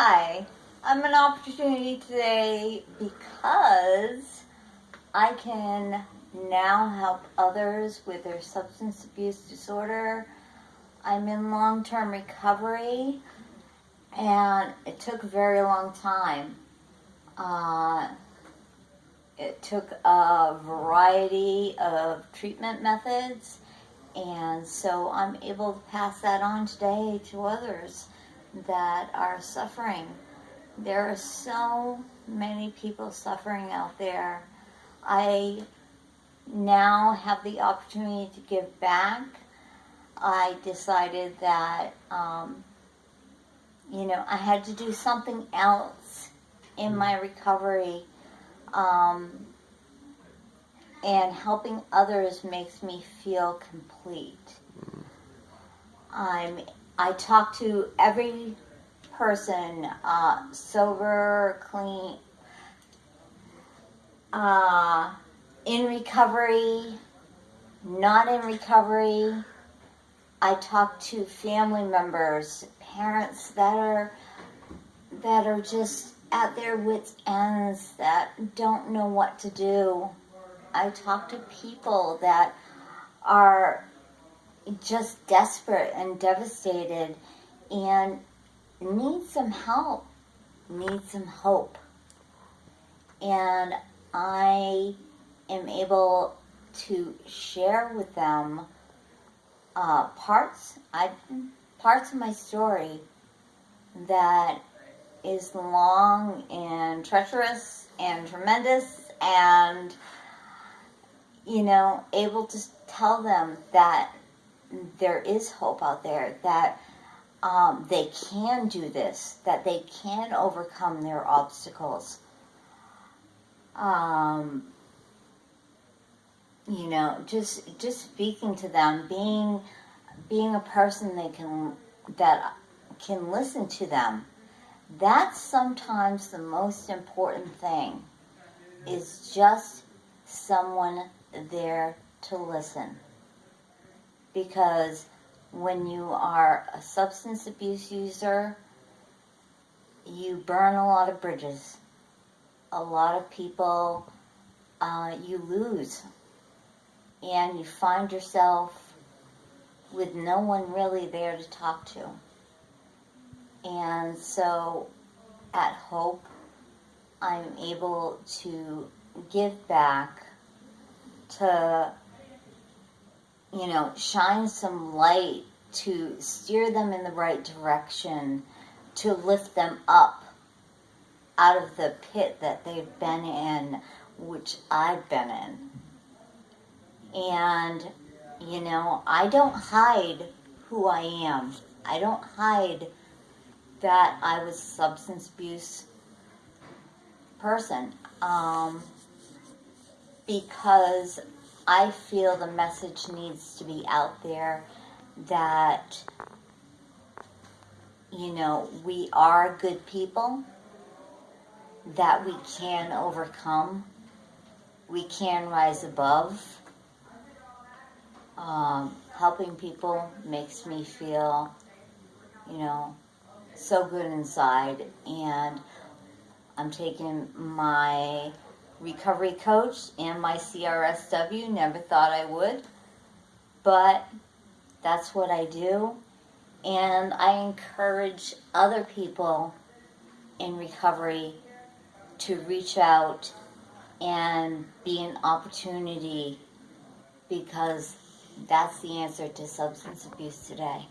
Hi, I'm an opportunity today because I can now help others with their substance abuse disorder. I'm in long term recovery and it took a very long time. Uh, it took a variety of treatment methods, and so I'm able to pass that on today to others that are suffering. There are so many people suffering out there. I now have the opportunity to give back. I decided that, um, you know, I had to do something else in my recovery. Um, and helping others makes me feel complete. I'm I talk to every person, uh, sober, clean, uh, in recovery, not in recovery. I talk to family members, parents that are that are just at their wits' ends, that don't know what to do. I talk to people that are just desperate and devastated and need some help, need some hope. And I am able to share with them uh, parts I parts of my story that is long and treacherous and tremendous and you know able to tell them that there is hope out there that um, they can do this that they can overcome their obstacles. Um, you know just just speaking to them being being a person they can that can listen to them that's sometimes the most important thing is just someone there to listen because when you are a substance abuse user you burn a lot of bridges. A lot of people uh, you lose. And you find yourself with no one really there to talk to. And so at Hope, I'm able to give back to, you know, shine some light to steer them in the right direction, to lift them up out of the pit that they've been in, which I've been in. And, you know, I don't hide who I am. I don't hide that I was substance abuse person um, because I feel the message needs to be out there that you know we are good people that we can overcome. We can rise above. Um, helping people makes me feel you know so good inside. And I'm taking my recovery coach and my CRSW. Never thought I would, but that's what I do. And I encourage other people in recovery to reach out and be an opportunity because that's the answer to substance abuse today.